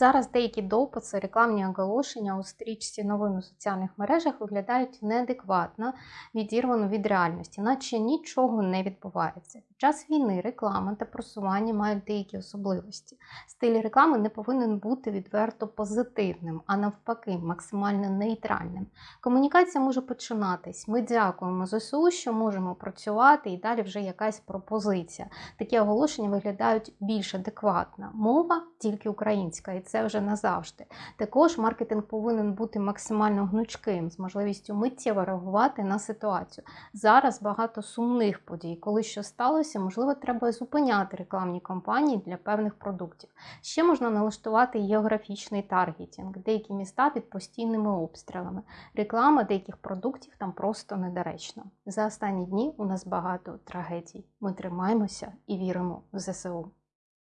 Зараз деякі дописи, рекламні оголошення у стрічці новин у соціальних мережах виглядають неадекватно, відірвано від реальності, наче нічого не відбувається. Під час війни реклама та просування мають деякі особливості. Стиль реклами не повинен бути відверто позитивним, а навпаки, максимально нейтральним. Комунікація може починатись. Ми дякуємо ЗСУ, що можемо працювати, і далі вже якась пропозиція. Такі оголошення виглядають більш адекватно. Мова тільки українська, і це вже назавжди. Також маркетинг повинен бути максимально гнучким, з можливістю миттєво реагувати на ситуацію. Зараз багато сумних подій. Коли що сталося, можливо, треба зупиняти рекламні кампанії для певних продуктів. Ще можна налаштувати географічний таргетінг, деякі міста під постійними обстрілами. Реклама деяких продуктів там просто недоречна. За останні дні у нас багато трагедій. Ми тримаємося і віримо в ЗСУ.